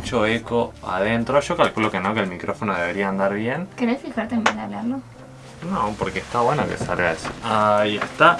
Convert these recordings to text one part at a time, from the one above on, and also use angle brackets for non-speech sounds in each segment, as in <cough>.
mucho eco adentro. Yo calculo que no, que el micrófono debería andar bien. ¿Querés fijarte en hablarlo? No, porque está bueno que salga eso. Ahí está.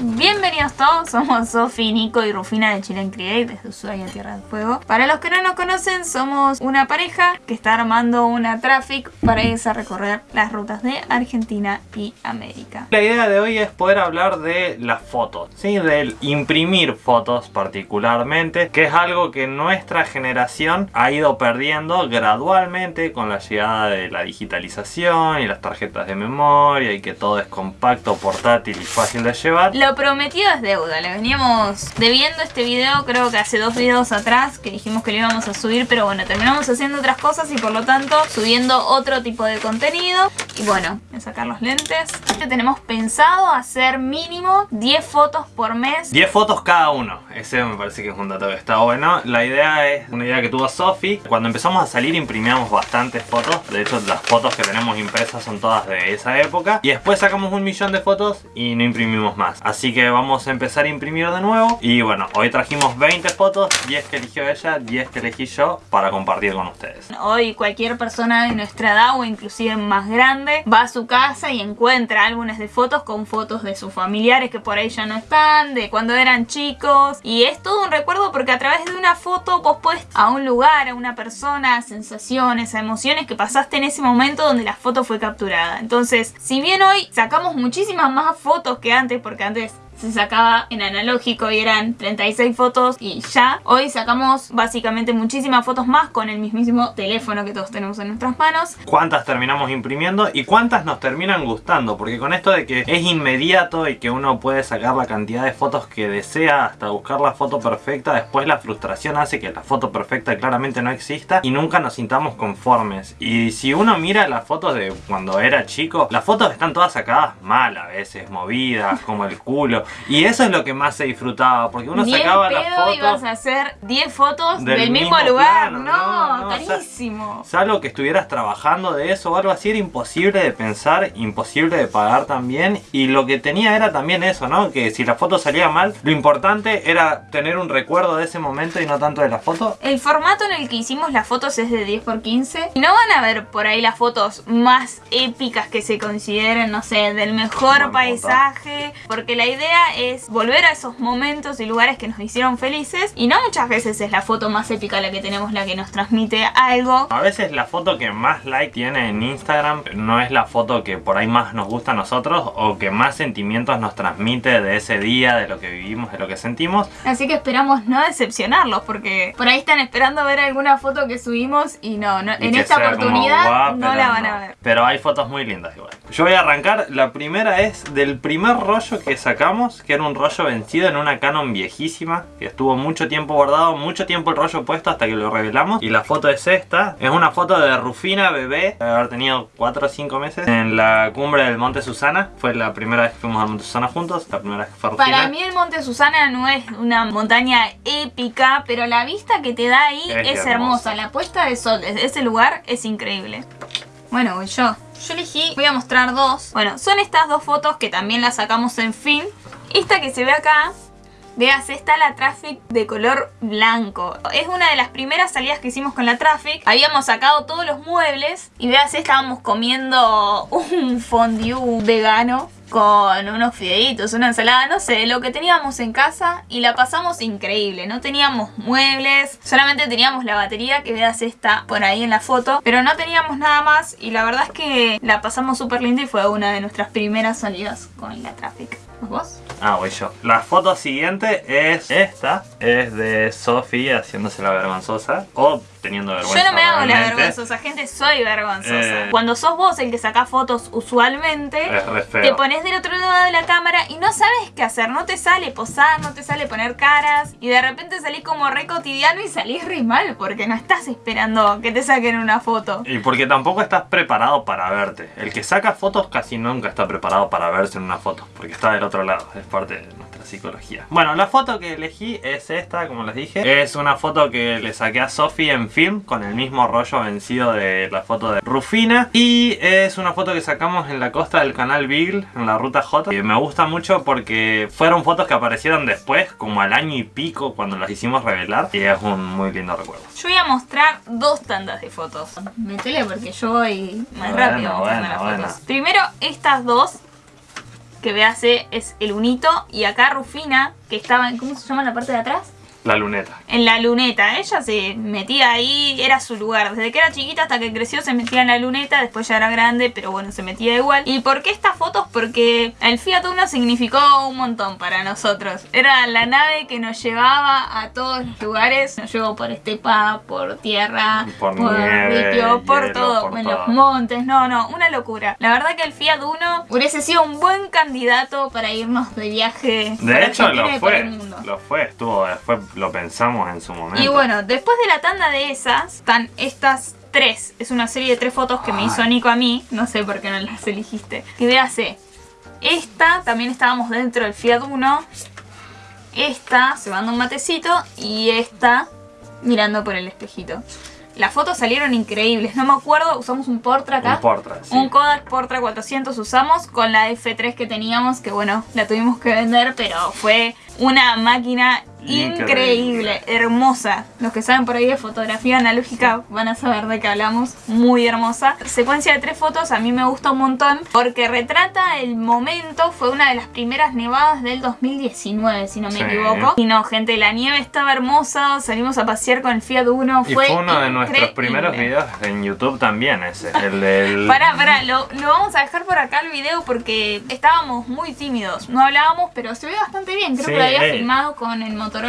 Bienvenidos todos, somos Sofi, Nico y Rufina de Chile Create desde Ushuaia, Tierra del Fuego. Para los que no nos conocen, somos una pareja que está armando una traffic para irse a recorrer las rutas de Argentina y América. La idea de hoy es poder hablar de las fotos, ¿sí? Del imprimir fotos particularmente, que es algo que nuestra generación ha ido perdiendo gradualmente con la llegada de la digitalización y las tarjetas de memoria y que todo es compacto, portátil y fácil de llevar. Lo prometido es deuda, le veníamos debiendo este video creo que hace dos videos atrás que dijimos que lo íbamos a subir pero bueno, terminamos haciendo otras cosas y por lo tanto subiendo otro tipo de contenido. Y bueno, voy a sacar los lentes. Tenemos pensado hacer mínimo 10 fotos por mes. 10 fotos cada uno, ese me parece que es un dato que está bueno. La idea es una idea que tuvo Sofi. Cuando empezamos a salir imprimíamos bastantes fotos. De hecho las fotos que tenemos impresas son todas de esa época. Y después sacamos un millón de fotos y no imprimimos más que vamos a empezar a imprimir de nuevo. Y bueno, hoy trajimos 20 fotos, 10 que eligió ella, 10 que elegí yo para compartir con ustedes. Hoy cualquier persona de nuestra edad o inclusive más grande va a su casa y encuentra álbumes de fotos con fotos de sus familiares que por ahí ya no están, de cuando eran chicos. Y es todo un recuerdo porque a través de una foto vos puedes a un lugar, a una persona, a sensaciones, a emociones que pasaste en ese momento donde la foto fue capturada. Entonces, si bien hoy sacamos muchísimas más fotos que antes, porque antes se sacaba en analógico y eran 36 fotos y ya. Hoy sacamos básicamente muchísimas fotos más con el mismísimo teléfono que todos tenemos en nuestras manos. ¿Cuántas terminamos imprimiendo y cuántas nos terminan gustando? Porque con esto de que es inmediato y que uno puede sacar la cantidad de fotos que desea hasta buscar la foto perfecta, después la frustración hace que la foto perfecta claramente no exista y nunca nos sintamos conformes. Y si uno mira las fotos de cuando era chico, las fotos están todas sacadas mal a veces, movidas, como el culo. Y eso es lo que más se disfrutaba, porque uno sacaba las fotos... ibas a hacer 10 fotos del, mismo, lugar, no, carísimo. salvo que estuvieras trabajando de eso o algo así, era imposible de pensar, imposible de pagar también. Y lo que tenía era también eso, ¿no? Que si la foto salía mal, lo importante era tener un recuerdo de ese momento y no tanto de la foto. El formato en el que hicimos las fotos es de 10x15. Y no van a ver por ahí las fotos más épicas que se consideren, no sé, del mejor paisaje. Porque la idea es volver a esos momentos y lugares que nos hicieron felices y no muchas veces es la foto más épica la que tenemos la que nos transmite algo. A veces la foto que más like tiene en Instagram no es la foto que por ahí más nos gusta a nosotros o que más sentimientos nos transmite de ese día, de lo que vivimos, de lo que sentimos. Así que esperamos no decepcionarlos porque por ahí están esperando ver alguna foto que subimos y no, en esta oportunidad no la van a ver. Pero hay fotos muy lindas igual. Yo voy a arrancar, la primera es del primer rollo que sacamos que era un rollo vencido en una Canon viejísima, que estuvo mucho tiempo guardado, mucho tiempo el rollo puesto hasta que lo revelamos. Y la foto es esta, es una foto de Rufina bebé, de haber tenido 4 o 5 meses, en la cumbre del Monte Susana. Fue la primera vez que fuimos al Monte Susana juntos, la primera vez que fue Rufina. Para mí el Monte Susana no es una montaña épica, pero la vista que te da ahí es, hermosa. La puesta de sol desde ese lugar es increíble. Bueno, voy yo. Yo elegí, voy a mostrar dos. Bueno, son estas dos fotos que también las sacamos en film. Esta que se ve acá, veas, está la Traffic de color blanco. Es una de las primeras salidas que hicimos con la Traffic. Habíamos sacado todos los muebles y veas, estábamos comiendo un fondue vegano con unos fideitos, una ensalada, no sé, lo que teníamos en casa y la pasamos increíble. No teníamos muebles, solamente teníamos la batería que veas esta por ahí en la foto, pero no teníamos nada más y la verdad es que la pasamos súper linda y fue una de nuestras primeras salidas con la Traffic. ¿Vos? Ah, voy yo. La foto siguiente es esta. Es de Sophie haciéndose la vergonzosa. O teniendo vergüenza. Yo no me hago la vergonzosa, gente, soy vergonzosa. Eh. Cuando sos vos el que saca fotos usualmente, te pones del otro lado de la cámara y no sabes qué hacer. No te sale posar, no te sale poner caras. Y de repente salís como re cotidiano y salís re mal porque no estás esperando que te saquen una foto. Y porque tampoco estás preparado para verte. El que saca fotos casi nunca está preparado para verse en una foto. Porque está del otro lado. Es parte de nuestra psicología. Bueno, la foto que elegí es esta, como les dije. Es una foto que le saqué a Sophie en film con el mismo rollo vencido de la foto de Rufina. Y es una foto que sacamos en la costa del canal Beagle, en la ruta J. Y me gusta mucho porque fueron fotos que aparecieron después, como al año y pico cuando las hicimos revelar. Y es un muy lindo recuerdo. Yo voy a mostrar dos tandas de fotos. Métele porque yo voy más rápido bueno, las fotos. Primero estas dos que veas es el unito y acá Rufina que estaba en, ¿cómo se llama la parte de atrás? La luneta. En la luneta. Ella se metía ahí, era su lugar. Desde que era chiquita hasta que creció se metía en la luneta. Después ya era grande, pero bueno, se metía igual. ¿Y por qué estas fotos? Porque el Fiat Uno significó un montón para nosotros. Era la nave que nos llevaba a todos los lugares. Nos llevó por estepa, por tierra, por, por por todo. en los montes. No, no, una locura. La verdad que el Fiat Uno hubiese sido un buen candidato para irnos de viaje. De hecho, lo fue. Lo fue, estuvo, fue lo pensamos en su momento. Y bueno, después de la tanda de esas, están estas tres. Es una serie de tres fotos que me hizo Nico a mí. No sé por qué no las elegiste. Que véase. Esta, también estábamos dentro del Fiat Uno. Esta, se un matecito. Y esta, mirando por el espejito. Las fotos salieron increíbles, no me acuerdo, usamos un Portra acá. Un Portra, sí. Un Kodak Portra 400 usamos con la F3 que teníamos, que bueno, la tuvimos que vender, pero fue una máquina increíble, hermosa. Los que saben por ahí de fotografía analógica van a saber de qué hablamos. Muy hermosa. Secuencia de tres fotos a mí me gusta un montón porque retrata el momento. Fue una de las primeras nevadas del 2019, si no me equivoco. Y no, gente, la nieve estaba hermosa. Salimos a pasear con el Fiat Uno. Fue, uno de nuestros primeros videos en YouTube también ese. El del... Pará, pará, lo, lo vamos a dejar por acá el video porque estábamos muy tímidos. No hablábamos, pero se ve bastante bien. Creo que lo había filmado con el motor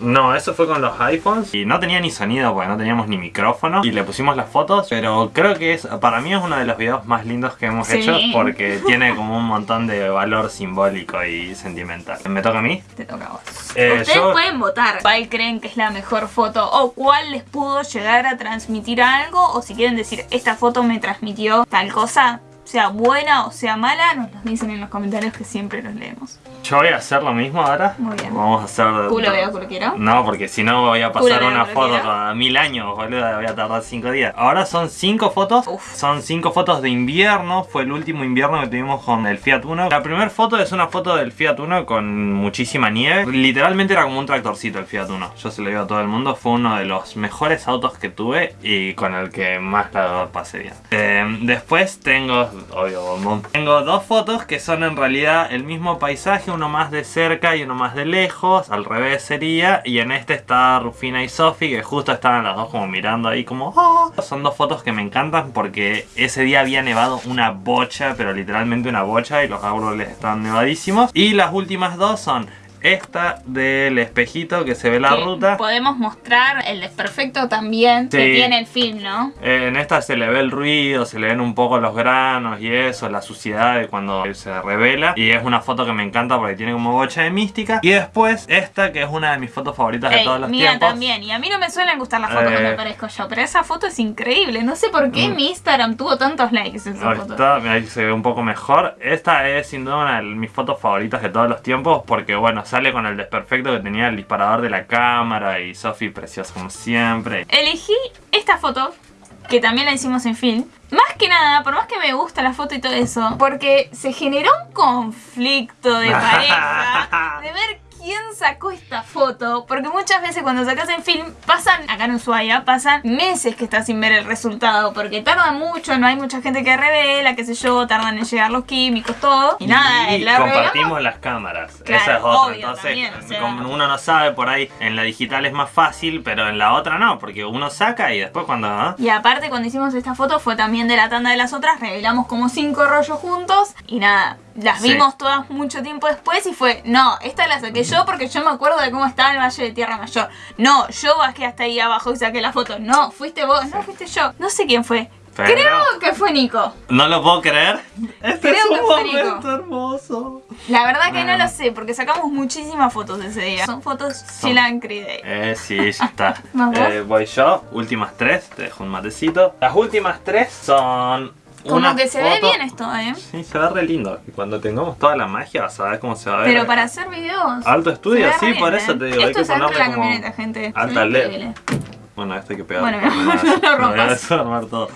no, eso fue con los iPhones y no tenía ni sonido porque no teníamos ni micrófono y le pusimos las fotos, pero creo que es para mí es uno de los videos más lindos que hemos hecho porque tiene como un montón de valor simbólico y sentimental. ¿Me toca a mí? Te toca a vos. Eh, Ustedes pueden votar cuál creen que es la mejor foto o cuál les pudo llegar a transmitir algo o si quieren decir esta foto me transmitió tal cosa, sea buena o sea mala, nos lo dicen en los comentarios que siempre los leemos. Yo voy a hacer lo mismo ahora. Muy bien. Vamos a hacer... ¿Culo veo culo quiero? No, porque si no voy a pasar una foto cada mil años, boludo. Voy a tardar cinco días. Ahora son cinco fotos. Son cinco fotos de invierno. Fue el último invierno que tuvimos con el Fiat Uno. La primera foto es una foto del Fiat Uno con muchísima nieve. Literalmente era como un tractorcito el Fiat Uno. Yo se lo digo a todo el mundo. Fue uno de los mejores autos que tuve y con el que más la pasé bien. Eh, después tengo, obvio, tengo dos fotos que son en realidad el mismo paisaje uno más de cerca y uno más de lejos, al revés sería, y en este está Rufina y Sophie, que justo estaban las dos como mirando ahí como oh". Son dos fotos que me encantan porque ese día había nevado una bocha, pero literalmente una bocha, y los árboles estaban nevadísimos. Y las últimas dos son esta del espejito que se ve la ruta. Podemos mostrar el desperfecto también que tiene el film, ¿no? en esta se le ve el ruido, se le ven un poco los granos y eso, la suciedad de cuando se revela. Y es una foto que me encanta porque tiene como bocha de mística. Y después esta que es una de mis fotos favoritas de todos los mía tiempos. también. Y a mí no me suelen gustar las fotos eh. parezco yo, pero esa foto es increíble. No sé por qué mm. mi Instagram tuvo tantos likes esa foto. ahí se ve un poco mejor. Esta es sin duda una de mis fotos favoritas de todos los tiempos porque bueno, sale con el desperfecto que tenía el disparador de la cámara y Sophie preciosa como siempre. Elegí esta foto, que también la hicimos en film. Más que nada, por más que me gusta la foto y todo eso, porque se generó un conflicto de <laughs> pareja, de ver quién sacó esta foto, porque muchas veces cuando sacas en film, pasan, acá en Ushuaia, pasan meses que estás sin ver el resultado, porque tarda mucho, no hay mucha gente que revela, qué sé yo, tardan en llegar los químicos, todo, y, nada, y compartimos las cámaras, esa es otra, entonces como uno no sabe por ahí, en la digital es más fácil, pero en la otra no, porque uno saca y después cuando... ¿ah? Y aparte cuando hicimos esta foto fue también de la tanda de las otras, revelamos como cinco rollos juntos, y nada, las vimos todas mucho tiempo después y fue, no, esta la saqué yo porque yo me acuerdo de cómo estaba el Valle de Tierra Mayor. No, yo bajé hasta ahí abajo y saqué la foto. No, fuiste vos, no fuiste yo. No sé quién fue. Creo que fue Nico. No lo puedo creer. Este Creo es un que fue Nico. hermoso. La verdad que no lo sé, porque sacamos muchísimas fotos ese día. Son fotos Chilan Day. Eh, sí, ya está. <laughs> eh, voy yo, últimas tres, te dejo un matecito. Las últimas tres son como que se ve bien esto, ¿eh? Sí, se ve re lindo. Y cuando tengamos toda la magia vas a ver cómo se va a ver. Pero para hacer videos. Alto estudio, sí, por eso te digo. Esto hay que es alta la camioneta, gente. Alta LED. Bueno, esto hay que pegar. <laughs> Bueno, no lo voy a desarmar todo.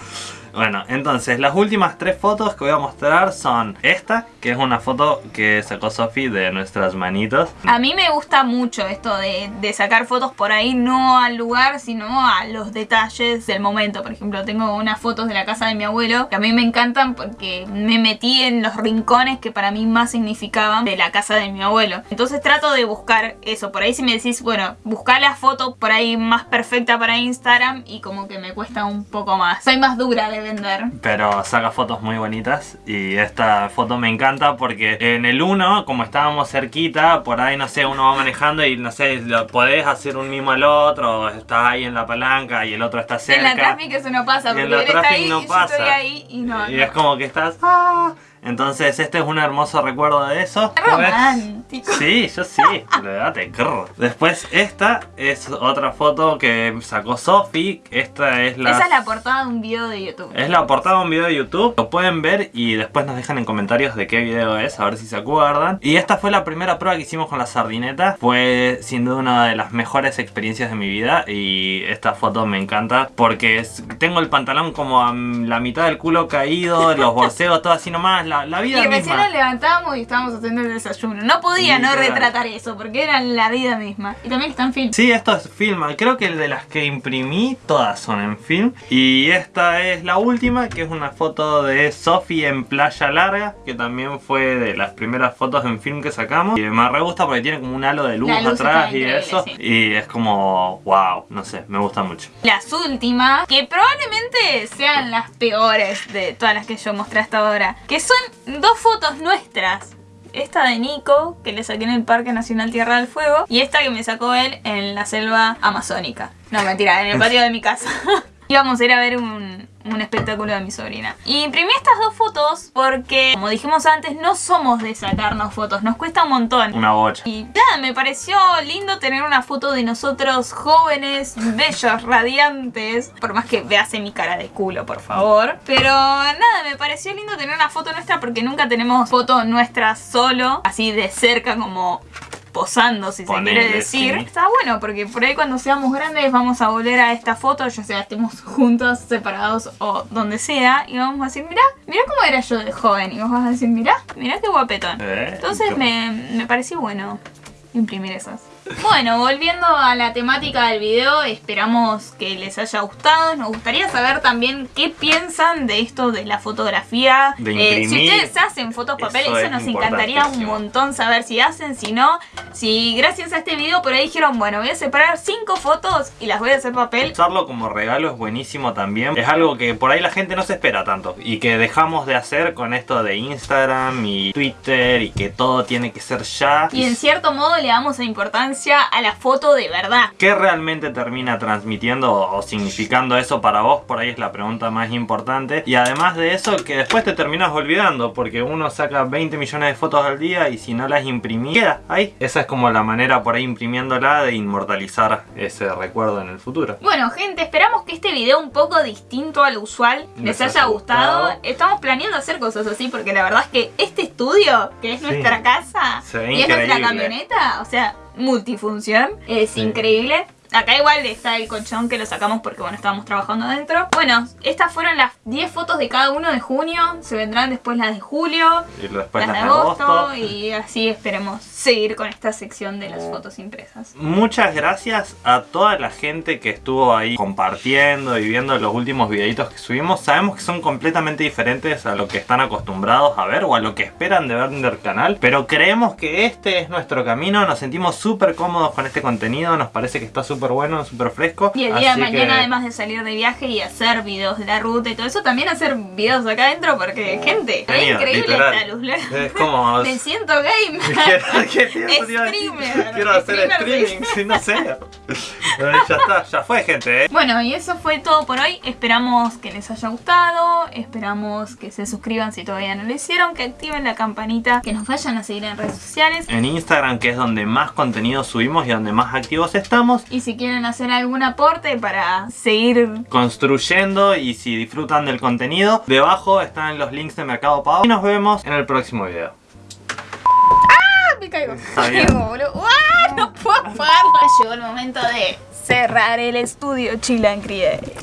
Bueno, entonces las últimas tres fotos que voy a mostrar son esta, que es una foto que sacó Sofi de nuestras manitos. A mí me gusta mucho esto de, sacar fotos por ahí, no al lugar, sino a los detalles del momento. Por ejemplo, tengo unas fotos de la casa de mi abuelo que a mí me encantan porque me metí en los rincones que para mí más significaban de la casa de mi abuelo. Entonces trato de buscar eso. Por ahí si me decís, bueno, buscar la foto por ahí más perfecta para Instagram y como que me cuesta un poco más. Soy más dura de vender. Pero saca fotos muy bonitas y esta foto me encanta porque en el 1, como estábamos cerquita, por ahí, no sé, uno va manejando y no sé, podés hacer un mimo al otro, estás ahí en la palanca y el otro está cerca. En la tráfico eso no pasa, porque él está ahí no y pasa. yo estoy ahí y no. Y es como que estás... ¡ah! Entonces este es un hermoso recuerdo de eso. romántico. Sí, yo sí. <laughs> Después esta es otra foto que sacó Sofi. Esta es la... Esa es la portada de un video de YouTube. Es la portada de un video de YouTube. Lo pueden ver y después nos dejan en comentarios de qué video es, a ver si se acuerdan. Y esta fue la primera prueba que hicimos con la sardineta. Fue sin duda una de las mejores experiencias de mi vida y esta foto me encanta porque tengo el pantalón como a la mitad del culo caído, los <laughs> bolseos todo así nomás la, vida y recién nos levantábamos y estábamos haciendo el desayuno. No podía no retratar eso, porque era la vida misma. Y también está en film. Sí, esto es film. Creo que el de las que imprimí, todas son en film. Y esta es la última, que es una foto de Sophie en Playa Larga, que también fue de las primeras fotos en film que sacamos. Y me re gusta porque tiene como un halo de luz, atrás y eso. Y es como, wow, no sé, me gusta mucho. Las últimas, que probablemente sean las peores de todas las que yo mostré hasta ahora, que son dos fotos nuestras. Esta de Nico, que le saqué en el Parque Nacional Tierra del Fuego, y esta que me sacó él en la selva amazónica. No, mentira, en el patio de mi casa. <laughs> Íbamos a ir a ver un, un espectáculo de mi sobrina. Y imprimí estas dos fotos porque, como dijimos antes, no somos de sacarnos fotos, nos cuesta un montón. Una bocha. Y nada, me pareció lindo tener una foto de nosotros jóvenes, bellos, radiantes. Por más que vease mi cara de culo, por favor. Pero nada, me pareció lindo tener una foto nuestra porque nunca tenemos foto nuestra solo, así de cerca como posando, si se quiere decir. Está bueno, porque por ahí cuando seamos grandes vamos a volver a esta foto, ya sea estemos juntos, separados o donde sea, y vamos a decir, mira, mira cómo era yo de joven. Y vos vas a decir, mira, mira qué guapetón. Eh, Entonces me, me pareció bueno imprimir esas. Bueno, volviendo a la temática del video, esperamos que les haya gustado. Nos gustaría saber también qué piensan de esto de la fotografía. Eh, si ustedes hacen fotos papel, eso, nos encantaría un montón saber si hacen, si no. Si gracias a este video por ahí dijeron, bueno, voy a separar cinco fotos y las voy a hacer papel. Usarlo como regalo es buenísimo también. Es algo que por ahí la gente no se espera tanto y que dejamos de hacer con esto de Instagram y Twitter y que todo tiene que ser ya. Y en cierto modo le damos la a la foto de verdad. ¿Qué realmente termina transmitiendo o significando eso para vos? Por ahí es la pregunta más importante. Y además de eso, que después te terminas olvidando, porque uno saca 20 millones de fotos al día y si no las imprimí, queda ahí. Esa es como la manera por ahí imprimiéndola de inmortalizar ese recuerdo en el futuro. Bueno, gente, esperamos que este video un poco distinto al usual les, haya gustado. Estamos planeando hacer cosas así porque la verdad es que este estudio, que es nuestra casa y es nuestra camioneta, o sea, multifunción. Es increíble. Acá igual está el colchón que lo sacamos porque bueno, estábamos trabajando adentro. Bueno, estas fueron las 10 fotos de cada uno de junio. Se vendrán después las de julio, y después las, de agosto, Y así esperemos seguir con esta sección de las fotos impresas. Muchas gracias a toda la gente que estuvo ahí compartiendo y viendo los últimos videitos que subimos. Sabemos que son completamente diferentes a lo que están acostumbrados a ver o a lo que esperan de ver en el canal. Pero creemos que este es nuestro camino. Nos sentimos súper cómodos con este contenido. Nos parece que está súper súper bueno, súper fresco. Y el día de mañana, además de salir de viaje y hacer videos de la ruta y todo eso, también hacer videos acá adentro porque, gente, es increíble esta luz. Es como... <laughs> Me siento game. <laughs> <laughs> Streamer. Quiero hacer streaming, sí, no sé. ya está, ya fue, gente. ¿eh? Bueno, y eso fue todo por hoy. Esperamos que les haya gustado. Esperamos que se suscriban si todavía no lo hicieron. Que activen la campanita. Que nos vayan a seguir en redes sociales. En Instagram, que es donde más contenido subimos y donde más activos estamos. Y si quieren hacer algún aporte para seguir construyendo y si disfrutan del contenido, debajo están los links de Mercado Pago. Y nos vemos en el próximo video. ¡Ah! Me caigo. <laughs> <laughs> Me caigo, boludo. ¡Ah! No puedo apagarlo. Llegó el momento de cerrar el estudio Create.